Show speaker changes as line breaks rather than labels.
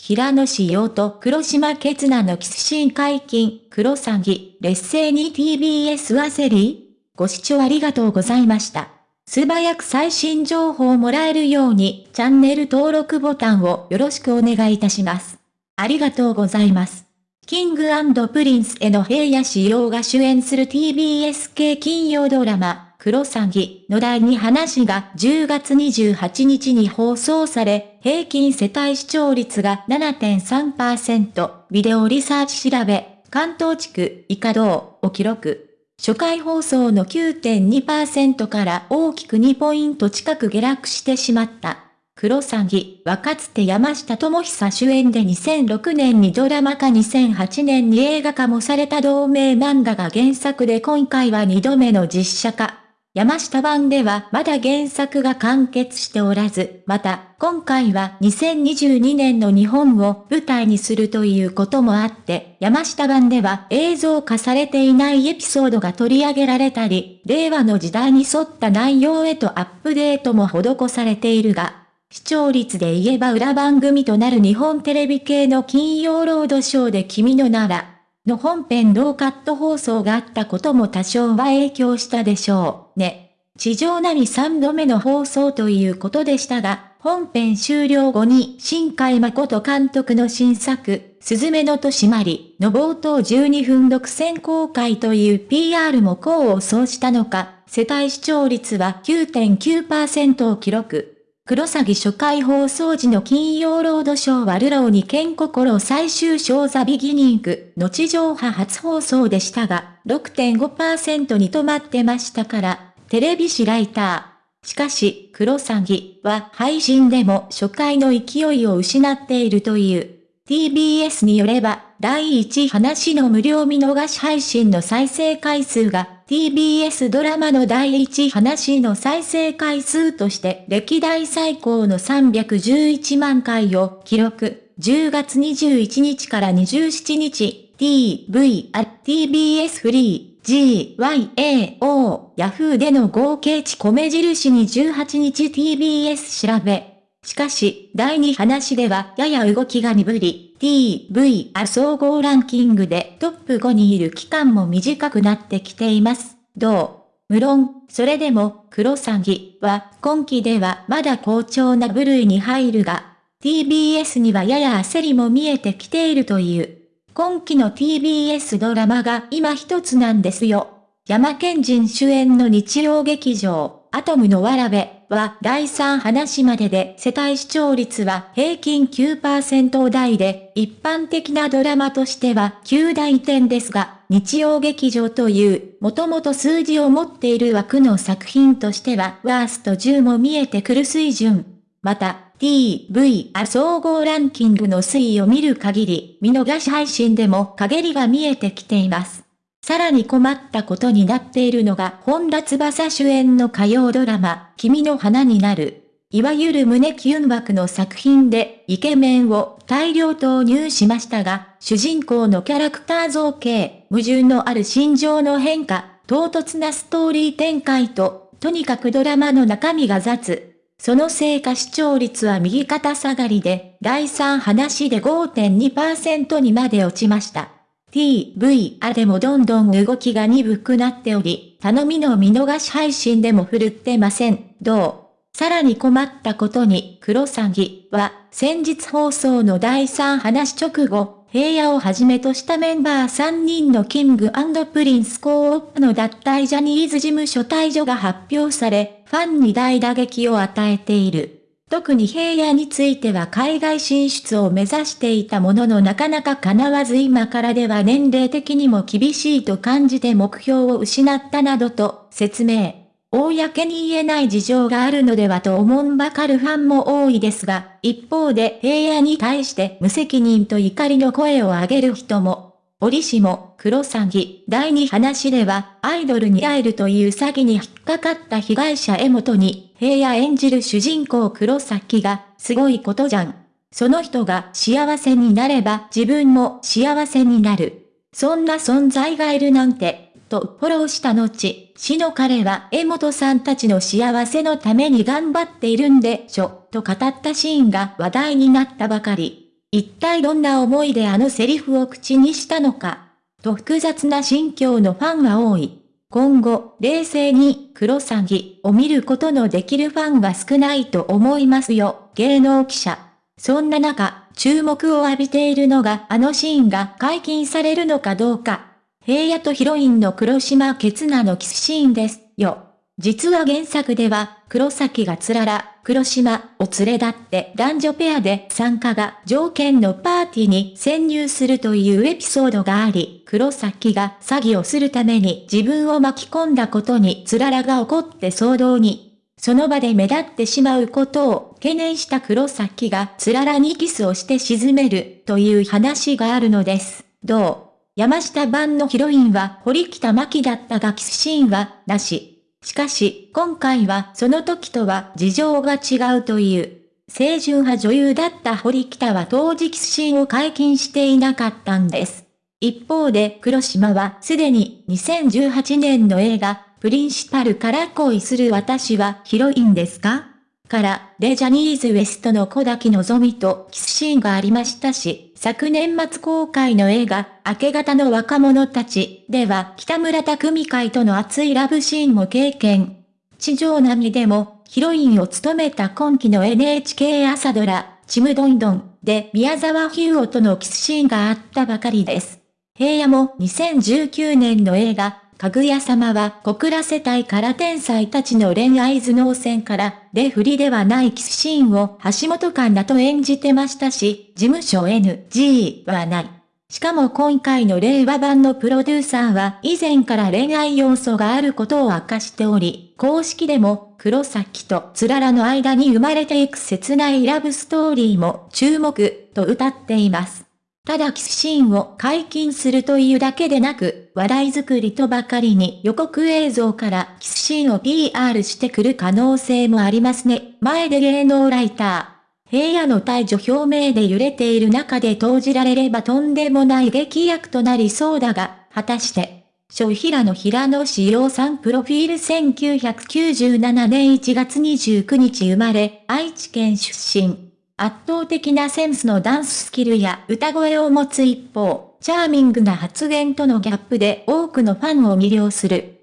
平野紫耀と黒島結菜のキスシーン解禁、クロサギ、劣勢に TBS はセリご視聴ありがとうございました。素早く最新情報をもらえるように、チャンネル登録ボタンをよろしくお願いいたします。ありがとうございます。 King & Prince への平野紫耀が主演する TBS 系金曜ドラマ、クロサギの第2話が10月28日に放送され、平均世帯視聴率が7.3%、ビデオリサーチ調べ、関東地区以下同を記録。初回放送の9.2%から大きく2ポイント近く下落してしまった。クロサギはかつて山下智久主演で2006年にドラマ化2008年に映画化もされた同名漫画が原作で今回は2度目の実写化。山下版ではまだ原作が完結しておらず、また、今回は2022年の日本を舞台にするということもあって、山下版では映像化されていないエピソードが取り上げられたり、令和の時代に沿った内容へとアップデートも施されているが、視聴率で言えば裏番組となる日本テレビ系の金曜ロードショーで君のなら、の本編ノーカット放送があったことも多少は影響したでしょうね。地上波3度目の放送ということでしたが、本編終了後に新海誠監督の新作、すずめの戸締まりの冒頭12分独占公開という PR も功を奏したのか、世帯視聴率は9.9%を記録。クロサギ初回放送時の金曜ロードショーはるろうに剣心最終章 The Beginning の地上波初放送でしたが、6.5%に止まってましたから、テレビ誌ライター。しかし、黒詐欺は配信でも初回の勢いを失っているという。TBS によれば、第1話の無料見逃し配信の再生回数が TBS ドラマの第一話の再生回数として歴代最高の311万回を記録。10月21日から27日、TV、TBS フリー、GYAO、Yahoo での合計値米印に18日 TBS 調べ。しかし、第2話ではやや動きが鈍り、TVR 総合ランキングでトップ5にいる期間も短くなってきています。どう？無論、それでも、黒詐欺は今期ではまだ好調な部類に入るが、TBS にはやや焦りも見えてきているという。今期の TBS ドラマが今一つなんですよ。山県人主演の日曜劇場、アトムのわらべは第3話までで世帯視聴率は平均9%台で、一般的なドラマとしては9大点ですが、日曜劇場という、もともと数字を持っている枠の作品としてはワースト10も見えてくる水準。また、TVR 総合ランキングの推移を見る限り、見逃し配信でも陰りが見えてきています。さらに困ったことになっているのが本田翼主演の火曜ドラマ、君の花になる。いわゆる胸キュン枠の作品で、イケメンを大量投入しましたが、主人公のキャラクター造形、矛盾のある心情の変化、唐突なストーリー展開と、とにかくドラマの中身が雑。そのせいか視聴率は右肩下がりで、第3話で5.2%にまで落ちました。TVR でもどんどん動きが鈍くなっており、頼みの見逃し配信でも振るってません。どう？さらに困ったことに、黒詐欺は、先日放送の第3話直後、平野をはじめとしたメンバー3人のキングプリンスコープの脱退ジャニーズ事務所退場が発表され、ファンに大打撃を与えている。特に平野については海外進出を目指していたもののなかなか叶わず今からでは年齢的にも厳しいと感じて目標を失ったなどと説明。公に言えない事情があるのではと思んばかるファンも多いですが、一方で平野に対して無責任と怒りの声を上げる人も折しも、黒詐欺、第2話では、アイドルに会えるという詐欺に引っかかった被害者江本に、平野演じる主人公黒崎が、すごいことじゃん。その人が幸せになれば自分も幸せになる。そんな存在がいるなんて、とフォローした後、死の彼は江本さんたちの幸せのために頑張っているんでしょ、と語ったシーンが話題になったばかり。一体どんな思いであのセリフを口にしたのか、と複雑な心境のファンは多い。今後、冷静に、クロサギを見ることのできるファンは少ないと思いますよ、芸能記者。そんな中、注目を浴びているのがあのシーンが解禁されるのかどうか。平野とヒロインの黒島ケツナのキスシーンですよ。実は原作では、黒崎がつらら、黒島を連れ立って男女ペアで参加が条件のパーティーに潜入するというエピソードがあり、黒崎が詐欺をするために自分を巻き込んだことにつららが怒って騒動に。その場で目立ってしまうことを懸念した黒崎がつららにキスをして沈めるという話があるのです。どう？山下版のヒロインは堀北真希だったがキスシーンはなし。しかし、今回はその時とは事情が違うという。清純派女優だった堀北は当時キスシーンを解禁していなかったんです。一方で黒島はすでに2018年の映画、プリンシパルから恋する私はヒロインですか？から、レジャニーズ WEST の小滝のぞみとキスシーンがありましたし、昨年末公開の映画、明け方の若者たちでは北村匠海会との熱いラブシーンも経験。地上波でもヒロインを務めた今期の NHK 朝ドラ、ちむどんどんで宮沢ヒューオとのキスシーンがあったばかりです。平野も2019年の映画、かぐや様は小倉世帯から天才たちの恋愛頭脳戦から、レフリではないキスシーンを橋本環奈と演じてましたし、事務所 NG はない。しかも今回の令和版のプロデューサーは以前から恋愛要素があることを明かしており、公式でも黒崎とつららの間に生まれていく切ないラブストーリーも注目と歌っています。ただキスシーンを解禁するというだけでなく、話題作りとばかりに予告映像からキスシーンを PR してくる可能性もありますね。前で芸能ライター。平野の退場表明で揺れている中で投じられればとんでもない劇薬となりそうだが、果たして、小平野平野志陽さんプロフィール1997年1月29日生まれ、愛知県出身。圧倒的なセンスのダンススキルや歌声を持つ一方、チャーミングな発言とのギャップで多くのファンを魅了する。